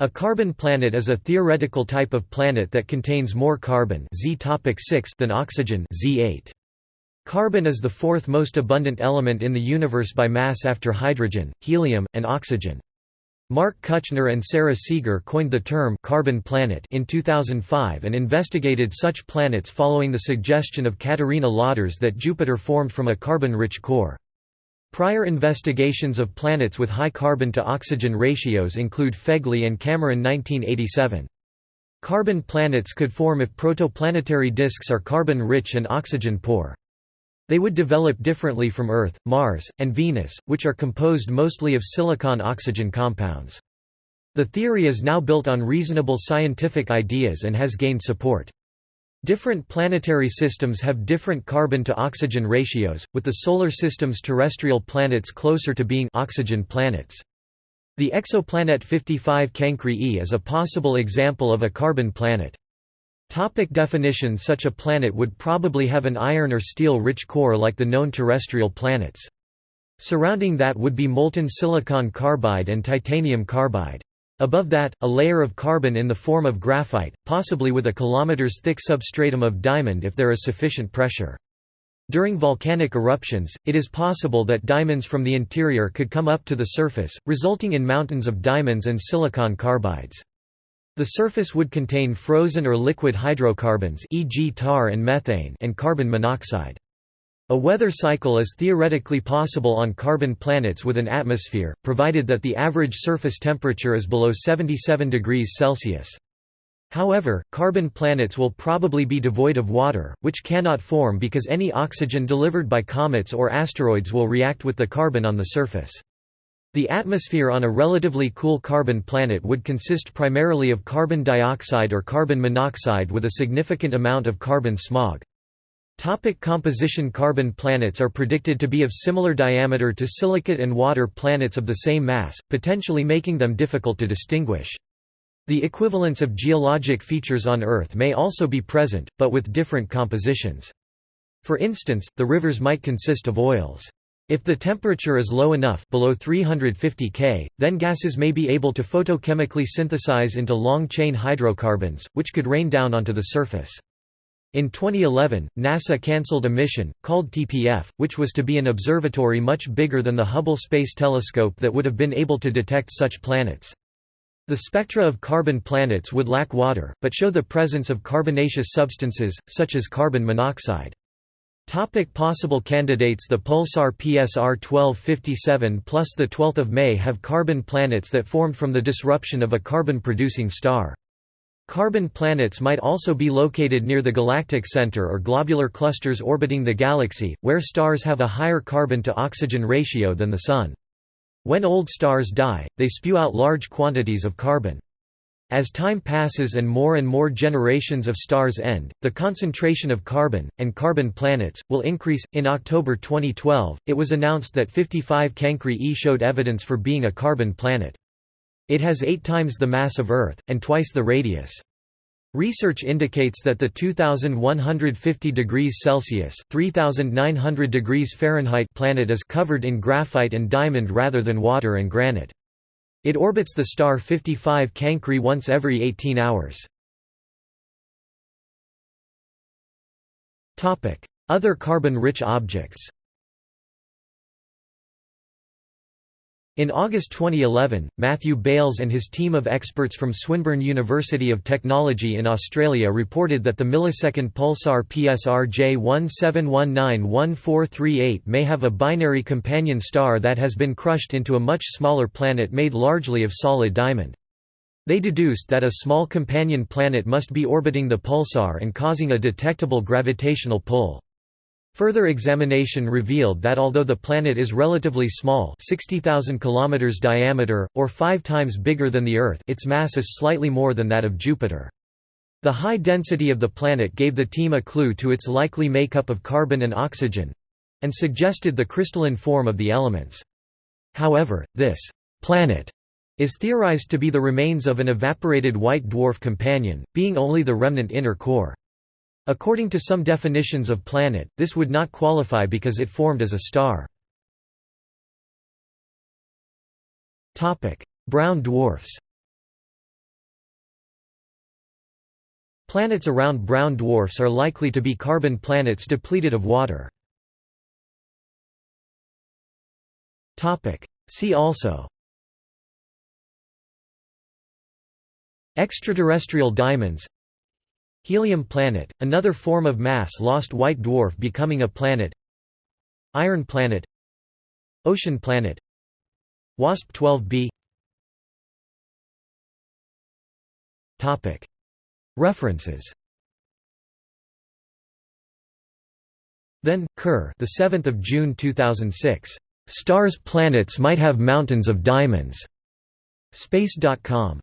A carbon planet is a theoretical type of planet that contains more carbon Z topic 6 than oxygen Z8. Carbon is the fourth most abundant element in the universe by mass after hydrogen, helium, and oxygen. Mark Kuchner and Sarah Seager coined the term carbon planet in 2005 and investigated such planets following the suggestion of Katharina Lodders that Jupiter formed from a carbon-rich core. Prior investigations of planets with high carbon-to-oxygen ratios include Fegley and Cameron 1987. Carbon planets could form if protoplanetary disks are carbon-rich and oxygen-poor. They would develop differently from Earth, Mars, and Venus, which are composed mostly of silicon-oxygen compounds. The theory is now built on reasonable scientific ideas and has gained support. Different planetary systems have different carbon-to-oxygen ratios, with the Solar System's terrestrial planets closer to being oxygen planets. The exoplanet 55 Cancri e is a possible example of a carbon planet. Topic definition Such a planet would probably have an iron or steel-rich core like the known terrestrial planets. Surrounding that would be molten silicon carbide and titanium carbide. Above that, a layer of carbon in the form of graphite, possibly with a kilometers thick substratum of diamond if there is sufficient pressure. During volcanic eruptions, it is possible that diamonds from the interior could come up to the surface, resulting in mountains of diamonds and silicon carbides. The surface would contain frozen or liquid hydrocarbons e.g. tar and methane and carbon monoxide. A weather cycle is theoretically possible on carbon planets with an atmosphere, provided that the average surface temperature is below 77 degrees Celsius. However, carbon planets will probably be devoid of water, which cannot form because any oxygen delivered by comets or asteroids will react with the carbon on the surface. The atmosphere on a relatively cool carbon planet would consist primarily of carbon dioxide or carbon monoxide with a significant amount of carbon smog. Topic composition Carbon planets are predicted to be of similar diameter to silicate and water planets of the same mass, potentially making them difficult to distinguish. The equivalence of geologic features on Earth may also be present, but with different compositions. For instance, the rivers might consist of oils. If the temperature is low enough below 350 K, then gases may be able to photochemically synthesize into long-chain hydrocarbons, which could rain down onto the surface. In 2011, NASA cancelled a mission, called TPF, which was to be an observatory much bigger than the Hubble Space Telescope that would have been able to detect such planets. The spectra of carbon planets would lack water, but show the presence of carbonaceous substances, such as carbon monoxide. Topic possible candidates The pulsar PSR 1257 plus the 12th of May have carbon planets that formed from the disruption of a carbon-producing star. Carbon planets might also be located near the galactic center or globular clusters orbiting the galaxy, where stars have a higher carbon-to-oxygen ratio than the Sun. When old stars die, they spew out large quantities of carbon. As time passes and more and more generations of stars end, the concentration of carbon, and carbon planets, will increase. In October 2012, it was announced that 55 Cancri e showed evidence for being a carbon planet. It has eight times the mass of Earth, and twice the radius. Research indicates that the 2150 degrees Celsius (3900 degrees Fahrenheit) planet is covered in graphite and diamond rather than water and granite. It orbits the star 55 Cancri once every 18 hours. Other carbon-rich objects In August 2011, Matthew Bailes and his team of experts from Swinburne University of Technology in Australia reported that the millisecond pulsar PSR J17191438 may have a binary companion star that has been crushed into a much smaller planet made largely of solid diamond. They deduced that a small companion planet must be orbiting the pulsar and causing a detectable gravitational pull. Further examination revealed that although the planet is relatively small 60,000 km diameter, or five times bigger than the Earth its mass is slightly more than that of Jupiter. The high density of the planet gave the team a clue to its likely makeup of carbon and oxygen—and suggested the crystalline form of the elements. However, this «planet» is theorized to be the remains of an evaporated white dwarf companion, being only the remnant inner core. According to some definitions of planet, this would not qualify because it formed as a star. Brown dwarfs Planets around brown dwarfs are likely to be carbon planets depleted of water. See also Extraterrestrial diamonds Helium planet, another form of mass-lost white dwarf becoming a planet Iron planet Ocean planet WASP-12b References Then Kerr, the 7th of June 2006. Stars planets might have mountains of diamonds. Space.com